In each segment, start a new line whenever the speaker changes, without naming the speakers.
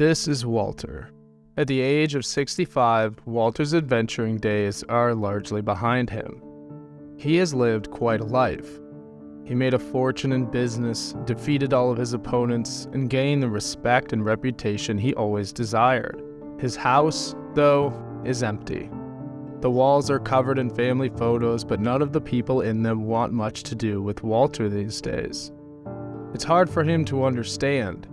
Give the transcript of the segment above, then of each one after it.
This is Walter. At the age of 65, Walter's adventuring days are largely behind him. He has lived quite a life. He made a fortune in business, defeated all of his opponents, and gained the respect and reputation he always desired. His house, though, is empty. The walls are covered in family photos, but none of the people in them want much to do with Walter these days. It's hard for him to understand,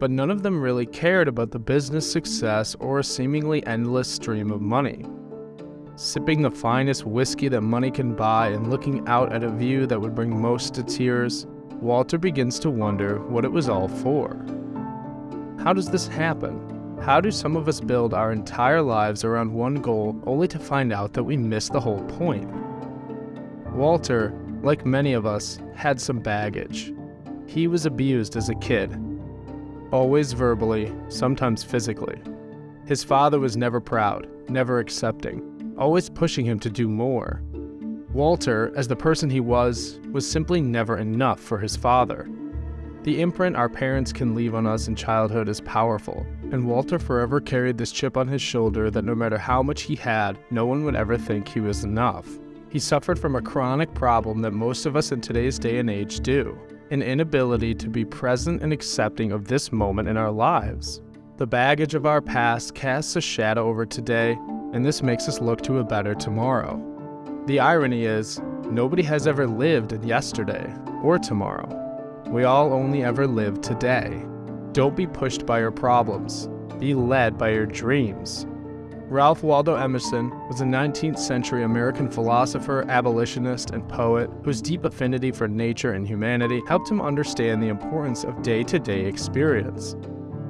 but none of them really cared about the business success or a seemingly endless stream of money. Sipping the finest whiskey that money can buy and looking out at a view that would bring most to tears, Walter begins to wonder what it was all for. How does this happen? How do some of us build our entire lives around one goal only to find out that we missed the whole point? Walter, like many of us, had some baggage. He was abused as a kid, always verbally, sometimes physically. His father was never proud, never accepting, always pushing him to do more. Walter, as the person he was, was simply never enough for his father. The imprint our parents can leave on us in childhood is powerful, and Walter forever carried this chip on his shoulder that no matter how much he had, no one would ever think he was enough. He suffered from a chronic problem that most of us in today's day and age do an inability to be present and accepting of this moment in our lives. The baggage of our past casts a shadow over today, and this makes us look to a better tomorrow. The irony is, nobody has ever lived in yesterday or tomorrow. We all only ever live today. Don't be pushed by your problems. Be led by your dreams. Ralph Waldo Emerson was a 19th century American philosopher, abolitionist, and poet whose deep affinity for nature and humanity helped him understand the importance of day to day experience.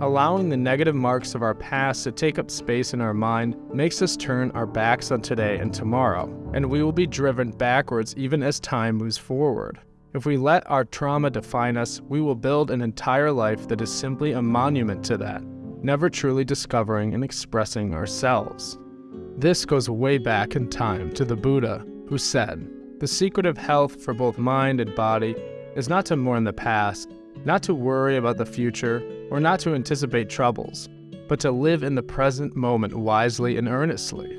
Allowing the negative marks of our past to take up space in our mind makes us turn our backs on today and tomorrow, and we will be driven backwards even as time moves forward. If we let our trauma define us, we will build an entire life that is simply a monument to that, never truly discovering and expressing ourselves. This goes way back in time to the Buddha, who said, The secret of health for both mind and body is not to mourn the past, not to worry about the future, or not to anticipate troubles, but to live in the present moment wisely and earnestly.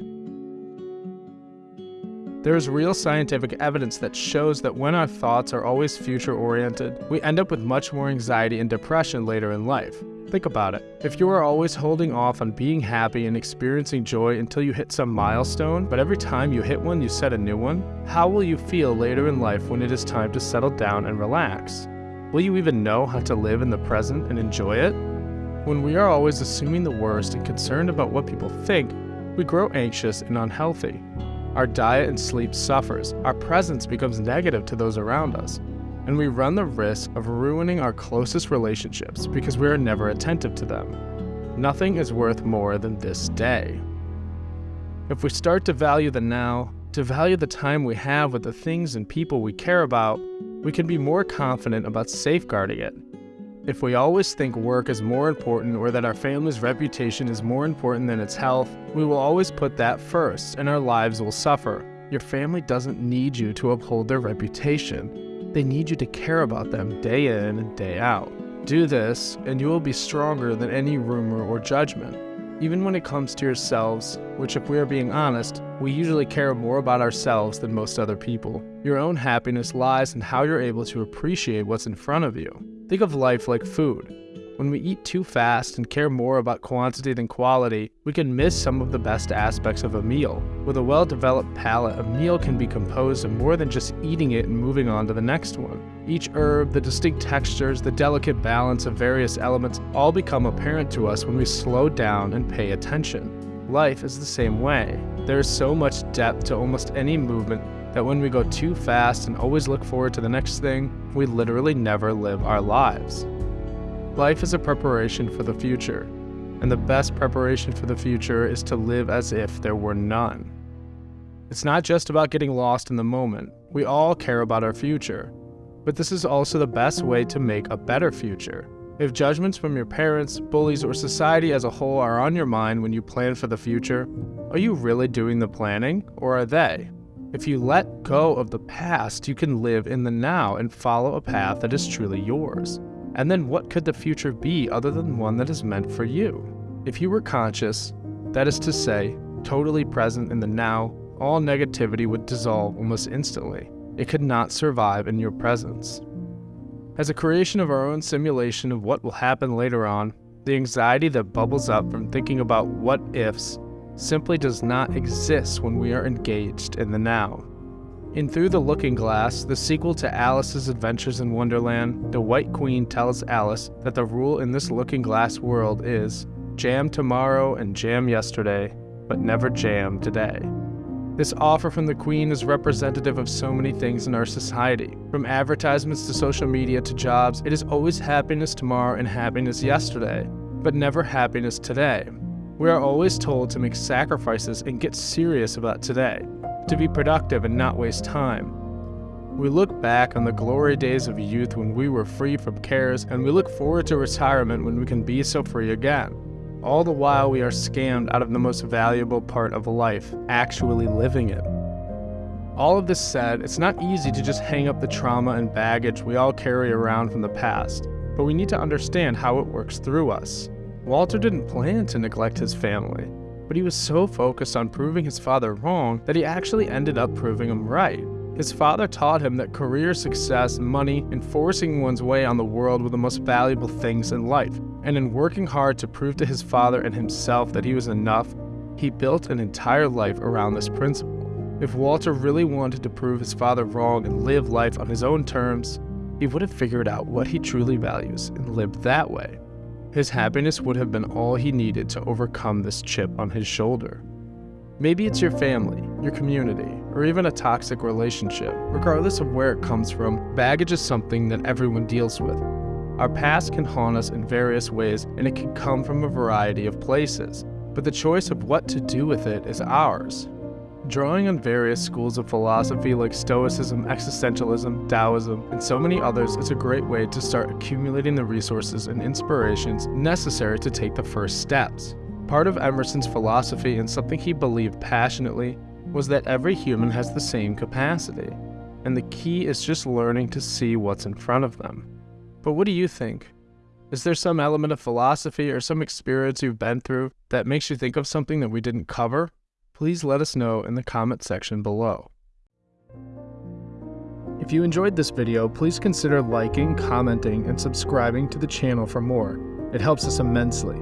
There is real scientific evidence that shows that when our thoughts are always future oriented, we end up with much more anxiety and depression later in life. Think about it. If you are always holding off on being happy and experiencing joy until you hit some milestone, but every time you hit one, you set a new one, how will you feel later in life when it is time to settle down and relax? Will you even know how to live in the present and enjoy it? When we are always assuming the worst and concerned about what people think, we grow anxious and unhealthy. Our diet and sleep suffers, our presence becomes negative to those around us, and we run the risk of ruining our closest relationships because we are never attentive to them. Nothing is worth more than this day. If we start to value the now, to value the time we have with the things and people we care about, we can be more confident about safeguarding it if we always think work is more important or that our family's reputation is more important than its health, we will always put that first and our lives will suffer. Your family doesn't need you to uphold their reputation. They need you to care about them day in and day out. Do this, and you will be stronger than any rumor or judgment. Even when it comes to yourselves, which, if we are being honest, we usually care more about ourselves than most other people. Your own happiness lies in how you're able to appreciate what's in front of you. Think of life like food. When we eat too fast and care more about quantity than quality, we can miss some of the best aspects of a meal. With a well developed palate, a meal can be composed of more than just eating it and moving on to the next one. Each herb, the distinct textures, the delicate balance of various elements all become apparent to us when we slow down and pay attention. Life is the same way. There is so much depth to almost any movement that when we go too fast and always look forward to the next thing, we literally never live our lives. Life is a preparation for the future, and the best preparation for the future is to live as if there were none. It's not just about getting lost in the moment, we all care about our future, but this is also the best way to make a better future. If judgments from your parents, bullies, or society as a whole are on your mind when you plan for the future, are you really doing the planning, or are they? If you let go of the past, you can live in the now and follow a path that is truly yours. And then what could the future be other than one that is meant for you? If you were conscious, that is to say, totally present in the now, all negativity would dissolve almost instantly. It could not survive in your presence. As a creation of our own simulation of what will happen later on, the anxiety that bubbles up from thinking about what ifs simply does not exist when we are engaged in the now. In Through the Looking Glass, the sequel to Alice's Adventures in Wonderland, the White Queen tells Alice that the rule in this looking glass world is jam tomorrow and jam yesterday, but never jam today. This offer from the Queen is representative of so many things in our society. From advertisements to social media to jobs, it is always happiness tomorrow and happiness yesterday, but never happiness today. We are always told to make sacrifices and get serious about today, to be productive and not waste time. We look back on the glory days of youth when we were free from cares, and we look forward to retirement when we can be so free again. All the while, we are scammed out of the most valuable part of life, actually living it. All of this said, it's not easy to just hang up the trauma and baggage we all carry around from the past, but we need to understand how it works through us. Walter didn't plan to neglect his family, but he was so focused on proving his father wrong that he actually ended up proving him right. His father taught him that career success, money, and forcing one's way on the world were the most valuable things in life. And in working hard to prove to his father and himself that he was enough, he built an entire life around this principle. If Walter really wanted to prove his father wrong and live life on his own terms, he would have figured out what he truly values and lived that way. His happiness would have been all he needed to overcome this chip on his shoulder. Maybe it's your family, your community, or even a toxic relationship. Regardless of where it comes from, baggage is something that everyone deals with. Our past can haunt us in various ways, and it can come from a variety of places. But the choice of what to do with it is ours. Drawing on various schools of philosophy like Stoicism, Existentialism, Taoism, and so many others is a great way to start accumulating the resources and inspirations necessary to take the first steps. Part of Emerson's philosophy and something he believed passionately was that every human has the same capacity, and the key is just learning to see what's in front of them. But what do you think? Is there some element of philosophy or some experience you've been through that makes you think of something that we didn't cover? Please let us know in the comment section below. If you enjoyed this video, please consider liking, commenting, and subscribing to the channel for more. It helps us immensely.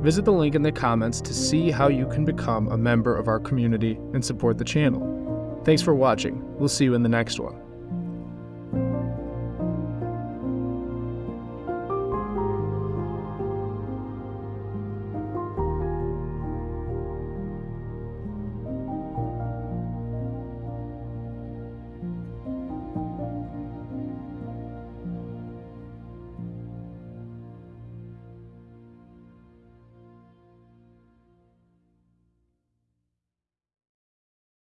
Visit the link in the comments to see how you can become a member of our community and support the channel. Thanks for watching. We'll see you in the next one.